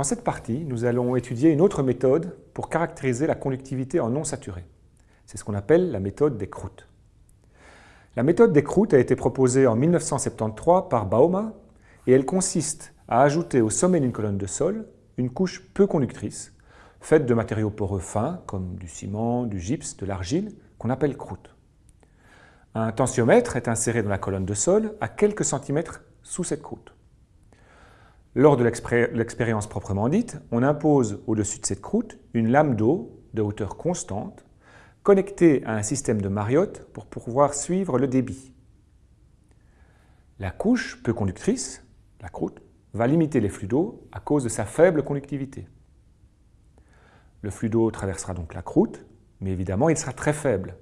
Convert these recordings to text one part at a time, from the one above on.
Dans cette partie, nous allons étudier une autre méthode pour caractériser la conductivité en non saturé. C'est ce qu'on appelle la méthode des croûtes. La méthode des croûtes a été proposée en 1973 par Bauma et elle consiste à ajouter au sommet d'une colonne de sol une couche peu conductrice, faite de matériaux poreux fins comme du ciment, du gypse, de l'argile, qu'on appelle croûte. Un tensiomètre est inséré dans la colonne de sol à quelques centimètres sous cette croûte. Lors de l'expérience proprement dite, on impose au-dessus de cette croûte une lame d'eau de hauteur constante connectée à un système de Mariotte pour pouvoir suivre le débit. La couche peu conductrice, la croûte, va limiter les flux d'eau à cause de sa faible conductivité. Le flux d'eau traversera donc la croûte, mais évidemment il sera très faible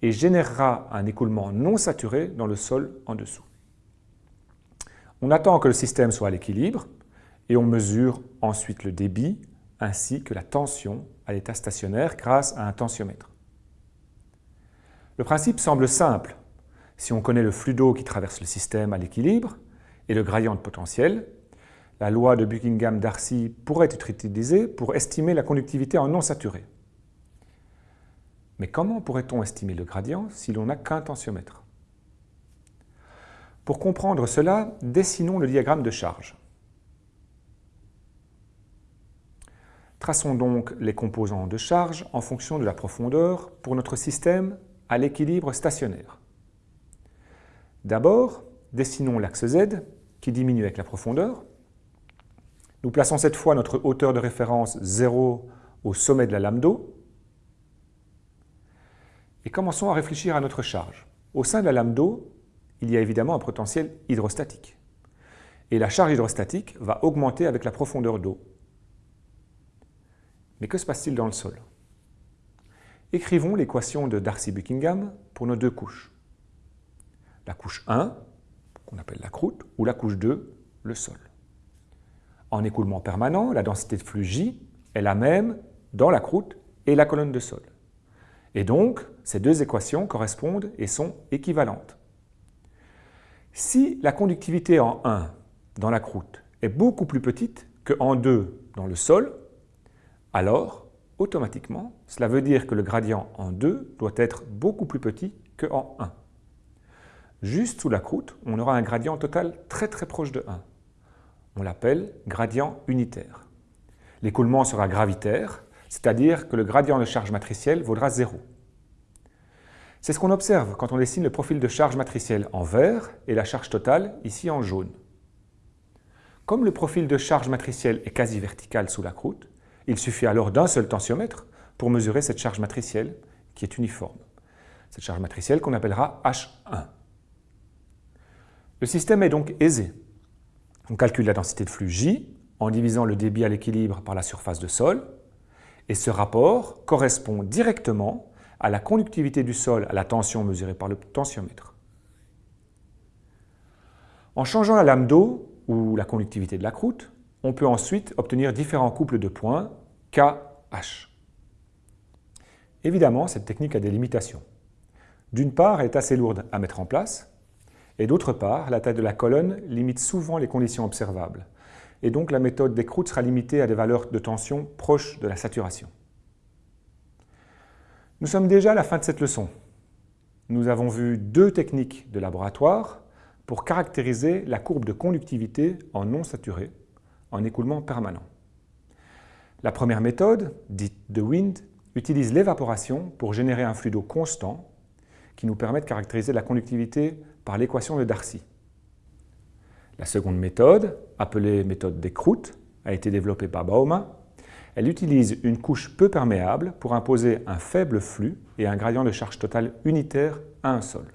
et générera un écoulement non saturé dans le sol en dessous. On attend que le système soit à l'équilibre et on mesure ensuite le débit ainsi que la tension à l'état stationnaire grâce à un tensiomètre. Le principe semble simple. Si on connaît le flux d'eau qui traverse le système à l'équilibre et le gradient de potentiel, la loi de Buckingham-Darcy pourrait être utilisée pour estimer la conductivité en non saturé. Mais comment pourrait-on estimer le gradient si l'on n'a qu'un tensiomètre? Pour comprendre cela, dessinons le diagramme de charge. Traçons donc les composants de charge en fonction de la profondeur pour notre système à l'équilibre stationnaire. D'abord, dessinons l'axe Z qui diminue avec la profondeur. Nous plaçons cette fois notre hauteur de référence 0 au sommet de la lame d'eau. Et commençons à réfléchir à notre charge. Au sein de la lame d'eau, il y a évidemment un potentiel hydrostatique. Et la charge hydrostatique va augmenter avec la profondeur d'eau. Mais que se passe-t-il dans le sol? Écrivons l'équation de Darcy-Buckingham pour nos deux couches. La couche 1, qu'on appelle la croûte, ou la couche 2, le sol. En écoulement permanent, la densité de flux J est la même dans la croûte et la colonne de sol. Et donc, ces deux équations correspondent et sont équivalentes. Si la conductivité en 1 dans la croûte est beaucoup plus petite que en 2 dans le sol, alors, automatiquement, cela veut dire que le gradient en 2 doit être beaucoup plus petit que en 1. Juste sous la croûte, on aura un gradient total très très proche de 1. On l'appelle gradient unitaire. L'écoulement sera gravitaire, c'est-à-dire que le gradient de charge matricielle vaudra 0. C'est ce qu'on observe quand on dessine le profil de charge matricielle en vert et la charge totale ici en jaune. Comme le profil de charge matricielle est quasi vertical sous la croûte, il suffit alors d'un seul tensiomètre pour mesurer cette charge matricielle qui est uniforme. Cette charge matricielle qu'on appellera H1. Le système est donc aisé. On calcule la densité de flux J en divisant le débit à l'équilibre par la surface de sol et ce rapport correspond directement à la conductivité du sol à la tension mesurée par le tensiomètre. En changeant la lame d'eau, ou la conductivité de la croûte, on peut ensuite obtenir différents couples de points KH. Évidemment, cette technique a des limitations. D'une part, elle est assez lourde à mettre en place, et d'autre part, la taille de la colonne limite souvent les conditions observables, et donc la méthode des croûtes sera limitée à des valeurs de tension proches de la saturation. Nous sommes déjà à la fin de cette leçon. Nous avons vu deux techniques de laboratoire pour caractériser la courbe de conductivité en non saturé, en écoulement permanent. La première méthode, dite de wind, utilise l'évaporation pour générer un flux d'eau constant qui nous permet de caractériser la conductivité par l'équation de Darcy. La seconde méthode, appelée méthode des croûtes, a été développée par Bauma elle utilise une couche peu perméable pour imposer un faible flux et un gradient de charge totale unitaire à un sol.